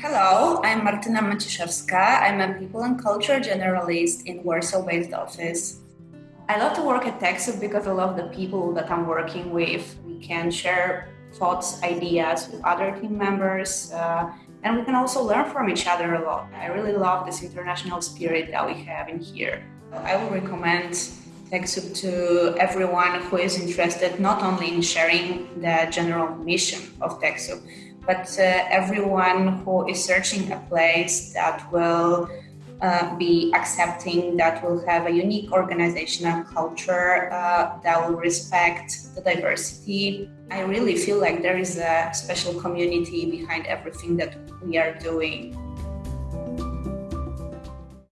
Hello, I'm Martyna Maciszewska. I'm a people and culture generalist in Warsaw-based office. I love to work at TechSoup because I love the people that I'm working with. We can share thoughts, ideas with other team members, uh, and we can also learn from each other a lot. I really love this international spirit that we have in here. I would recommend TechSoup to everyone who is interested not only in sharing the general mission of TechSoup, but uh, everyone who is searching a place that will uh, be accepting, that will have a unique organizational culture, uh, that will respect the diversity. I really feel like there is a special community behind everything that we are doing.